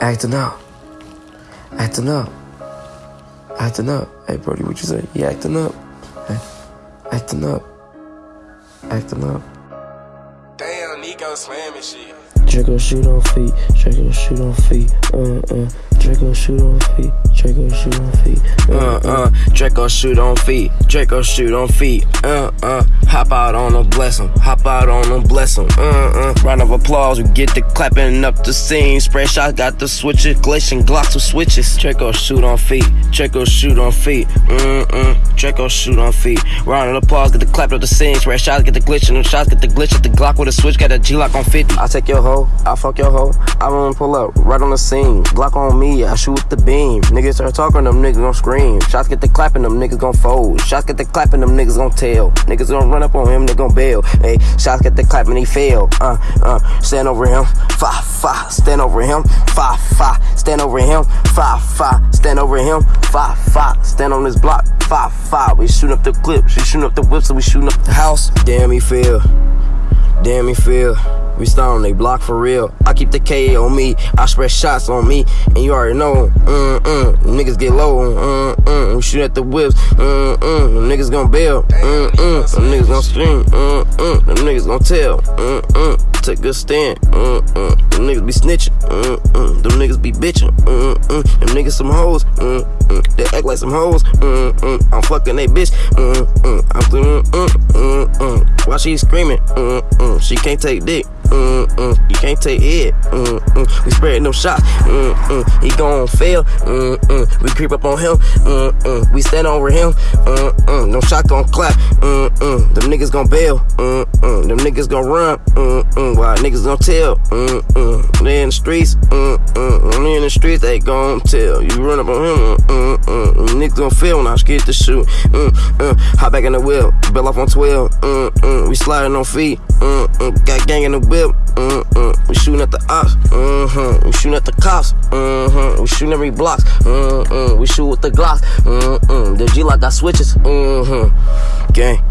Acting up. Acting up. Acting up. Hey, Brody, what you say? You acting up? Hey, acting up. Acting up. Damn, Nico slamming shit. Draco shoot on feet. Draco shoot on feet. Uh uh. Draco shoot on feet. Draco shoot on feet. Uh uh, Draco shoot on feet. Draco shoot on feet. Uh uh, hop out on them, bless 'em. Hop out on them, bless 'em. Uh uh, round of applause. We get the clapping up the scene. Spray shot got the switches. Glacian Glocks with switches. Draco shoot on feet. Draco shoot on feet. Mm mm, Draco shoot on feet. Round of applause. Get the clap up the scene. Spray shots get the glitch and them shots get the glitch at the Glock with a switch. Got a G lock on 50. I take your hoe. I fuck your hoe. I run pull up right on the scene. Glock on me. I shoot with the beam. Niggas start talking. Them niggas gon' scream. Shots get the clapping. Them niggas gon' fold. Shots get the clapping. Them niggas gon' tell. Niggas gon' run up on him. They gon' bail. Hey, shots get the clapping. He fail. Uh uh. Stand over him. Fa fa. Stand over him. Fa fa. Stand over him. Fa fa. Stand over him. Fa fa. Stand on this block. Fa fa. We shooting up the clips. We shooting up the whips. And we shooting up the house. Damn, he feel. Damn, me feel. We starting they block for real. I keep the K on me. I spread shots on me. And you already know. Mm mm. Niggas get low. Mm mm. We shoot at the whips. Mm mm. Niggas gon' bail. Mm mm. Them niggas gon' scream. Mm mm. Them niggas gon' tell. Mm mm. Take a stand. Mm mm. Them niggas be snitching. Mm mm. Them niggas be bitching. Mm mm. Them niggas some hoes. Mm mm. They act like some hoes. Mm mm. I'm fucking they bitch. Mm mm. I'm she screaming? Mm mm. She can't take dick. Mm-mm, you can't take it. Mm-mm, we spreading them shots. Mm-mm, he gon' fail. Mm-mm, we creep up on him. Mm-mm, we stand over him. Mm-mm, no shot gon' clap. Mm-mm, them niggas gon' bail. Mm-mm, them niggas gon' run. Mm-mm, why niggas gon' tell? Mm-mm, they in the streets. Mm-mm, when they in the streets, they gon' tell. You run up on him. Mm-mm, gon' feel when I get the shoot. Mm-mm, hop back in the wheel. Bill off on 12. Mm-mm, we sliding on feet. Mm-mm, got gang in the whip. Mm-mm. We shooting at the ops. Mm-hmm. We shooting at the cops. Mm-hmm. We shooting every blocks. Mm-hmm. We shoot with the Glocks. Mm-hmm. The G-Lock got switches. Mm-hmm. Gang.